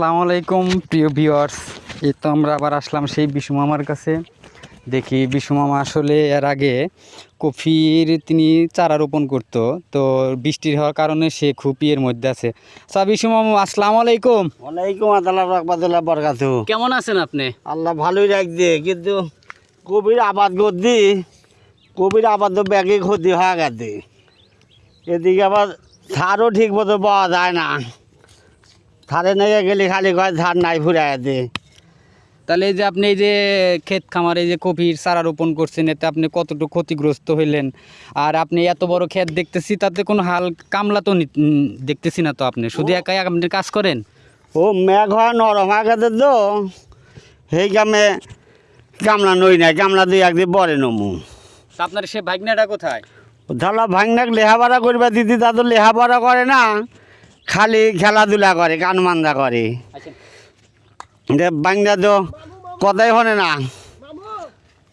আসসালামু আলাইকুম প্রিয় ভিউয়ার্স এই তো আমরা আবার আসলাম সেই বিশু মামার কাছে। দেখি বিশু মামা আসলে এর আগে কফির তিনি চারা রোপণ করতো তো বৃষ্টির হওয়ার কারণে সে খুব ইয়ের মধ্যে আছে। সা বিশু মামা আসসালামু আলাইকুম। ওয়ালাইকুম আসসালাম রহমতুল্লাহ বরকাত। কেমন আছেন আপনি? আল্লাহ ভালোই রাখছে কিন্তু কবির আবাদ করছি কবির আবাদ তো ব্যাগে ক্ষতি হয়ে গেছে। এদিকে আবার সারও ঠিক মতো পাওয়া যায় না। সারে নিয়ে গেলে খালি কয় ধার নাই ফুরে গেছে তাহলে এই যে আপনি এই যে ক্ষেত খামারে যে কপির চারা রোপণ করছেন এতে আপনি কতটুকু ক্ষতিগ্রস্ত হইলেন? আর আপনি এত বড় ক্ষেত দেখতেছি তাতে কোনো হাল কামলা তো দেখতেছি না তো আপনি। শুধু একাই আপনি কাজ করেন? ও মেঘ হয় নরম গেছে তো। সেই কামে গামলা নই নাই গামলা দিয়ে একদিন বরে নমু। আপনার সে ভাগনাটা কোথায়? ধরলা ভাঙনাক লেহাপড়া করবে দিদি তা তো লেহাপড়া করে না। খালি খেলাধুলা করে গান মান্দা করে। আচ্ছা। যে বাংলা তো কথাই হনে না।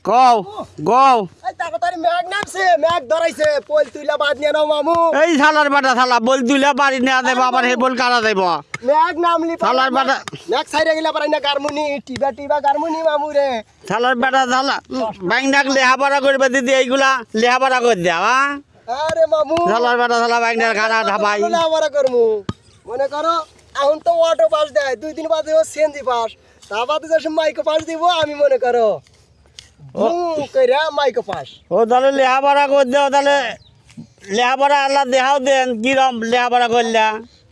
কও গও এই তাড়াতাড়ি ম্যাগ নামছে ম্যাগ ধরাইছে পোল তুইলা বাদ নিয়ে নাও মামু। এই শালার বাটা শালা বল তুইলা বাড়ি নেওয়া দেবো আবার বল কাটা দেব? ম্যাগ নামলি শালার বাটা ম্যাগ সাইডে গেলা পারাই না গারমুনি টিবা টিবা গারমুনি মামু রে। শালার বাটা শালা বাংলাক লেহাপড়া করবে দিদি এইগুলা লেহাপড়া করে দেওয়া। হ্যাঁ আরে মামু। শালার বাটা শালা বাংলার খানা ঢাবাই আমরা করমু। মনে করো এখন তো অটো পাস দেয় দুই দিন বাদে ও সিএনজি পাস তা বাদে যে মাইকো পাস দিব আমি মনে করো কইরা মাইকো পাস ও তাহলে লেহাপড়া করে দেও তাহলে লেহাপড়া আল্লাহ দেহাও দেন কিরম লেহাপড়া করলা।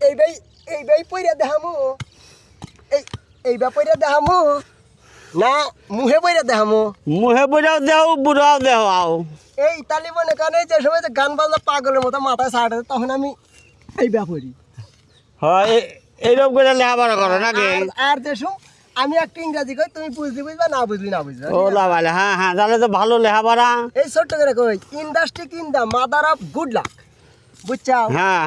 এই ভাই এই ভাই পইরা দেখামু। এই এই বা পইরা দেখামু। না মুহে বইরা দেখামু। মুহে বুড়াও দেও বুড়াও দেও আও। এই তালি মনে কানে যে সময় যে গান বাজনা পাগলের মতো মাথায় সাড়ে তখন আমি এই ব্যাপারি হয় এইরকম করে লেখাপড়া করো নাকি? আর- যে আমি একটা ইংরাজি কই তুমি বুঝলি বুঝবা না বুঝলি না বুঝবা ও লাভালে হ্যাঁ হ্যাঁ তাহলে তো ভালো লেখাপড়া। এই ছোট্ট করে কই industry in the mother of good luck বুঝছাও? হ্যাঁ।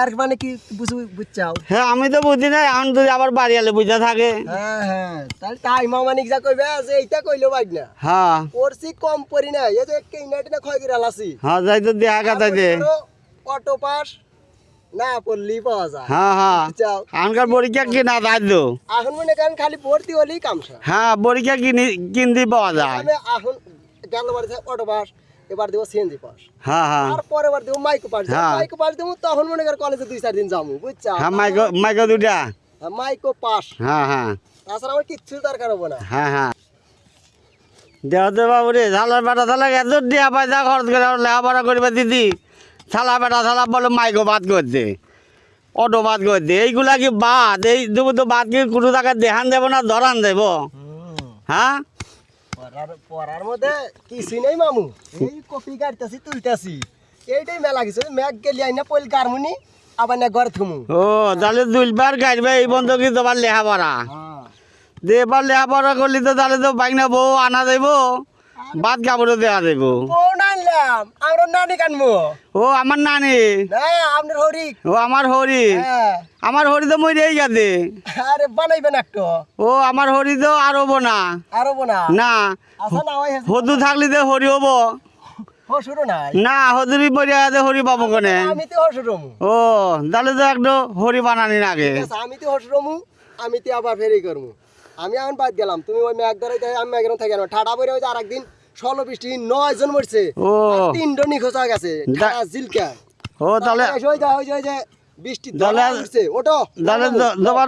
আর মানে কি বুঝ বুঝছাও? হ্যাঁ আমি তো বুঝি না এখন যদি আবার বাড়ি আলে বুঝা থাকে। হ্যাঁ হ্যাঁ তাহলে তাই মামানিক যা কইবে যে এইটা কইলো বাইক না। হ্যাঁ। করছি কম পরি না এই যে কেইনাটি না খয় গিরা লাসি হ্যাঁ যাই তো দেখা কথা দে। অটো পাস না পড়লি পাওয়া যায়। হ্যাঁ হ্যাঁ। এখনকার পরীক্ষা কি না তো। এখন মনে করেন খালি ভর্তি হলেই কামসা হ্যাঁ পরীক্ষা কিনি কিনতে পাওয়া যায়। আমি এখন গেল বাড়িতে অটো পাস এবার দেবো সিএনজি পাস হ্যাঁ হ্যাঁ। তারপরে এবার দেবো মাইকো পাস হ্যাঁ। মাইকো পাস দেবো তখন মনে কর কলেজে দুই চার দিন যাব বুঝছা? হ্যাঁ মাইকো মাইকো দুটা মাইকো পাস হ্যাঁ হ্যাঁ তাছাড়া আমার কিচ্ছু দরকার হব না। হ্যাঁ হ্যাঁ। দেহতে বাবু রে শালার বেটা শালা এত দিয়া পয়সা খরচ করে লেখাপড়া করবে দিদি। শালা বেটা শালা বলে মাইকো বাদ করতে অটো বাদ করতে এইগুলা কি বাদ? এই দেবো তো বাদ কি কোনো জায়গায় দেখান দেবো না ধরান দেবো? হ্যাঁ? পড়ার পড়ার মধ্যে কিছুই নেই মামু। এই কপি কাটতেছি তুলতেছি। এইটাই মেলা গেছে ম্যাগ গেলি আইনা পইল গারমুনি আবার না ঘর থুমু। ও তাহলে দুইবার গাড়বে এই বন্ধ কি তোমার লেখাপড়া যে এবার লেখাপড়া করলি তো তাহলে তো বাইক না বউ আনা দেবো বাদ কাপড়ও দেওয়া দেবো আমরা নানি কানবো। ও আমার নানি? না আপনার হরিক ও আমার হরি? হ্যাঁ। আমার হরি তো মরেই গেছে। আরে বানাইবেন একটু। ও আমার হরি তো আর হব না। আর হব না? না। না ওই হদু থাকলে তো হরি হব। না হদুরি মরে গেছে হরি পাবো কোনে? আমি তো হসুরমু ও তাহলে তো একটু হরি বানানি আছে, আমি তো হসরমু আমি তো আবার ফেরি করমু আমি এখন বাদ গেলাম তুমি ওই ম্যাগ ধরে আমি ম্যাগের থেকে ঠাডা বইরে ওই যে আরেকদিন। ষোলো বৃষ্টি নয় জন মরছে। তিনটো নিখোঁজ হয়ে গেছে। জিলকা। ও তাহলে ওই যে ওই যে বৃষ্টি ওটো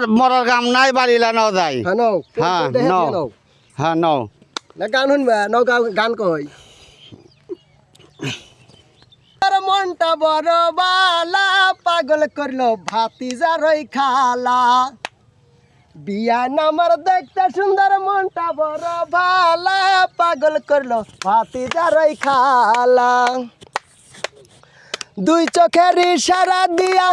মরার নাই বাড়িলা নাও যাই। হ্যাঁ নাও। হ্যাঁ নাও। হ্যাঁ নাও। না গান শুনবা নাও গা- গান কই আর মনটা বড় বালা পাগল করল ভাতিজা রই খালা। বিয়া নামার দেখতে সুন্দর মনটা বড় ভালা। পাগল করল ভাতিজা রই খালা। দুই চোখের ইশারা দিয়া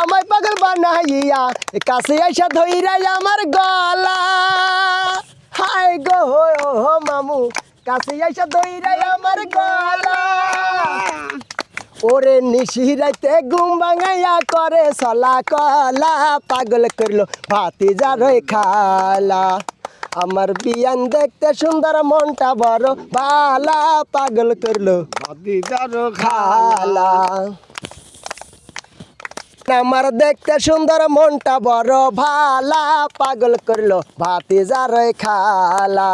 আমায় পাগল বানাইয়া কাছে আইসা ধইরা আমার গলা। হাই গো হো মামু, কাছে আইসা ধইরা আমার গলা। ওরে নিশিরাইতে ঘুম ভাঙাইয়া করে, সলা কলা পাগল করল ভাতি যারই খালা। আমার বিয়ান দেখতে সুন্দর, মনটা বড় বালা, পাগল করল খালা। আমার দেখতে সুন্দর, মনটা বড় ভালা পাগল করল ভাতি যার খালা।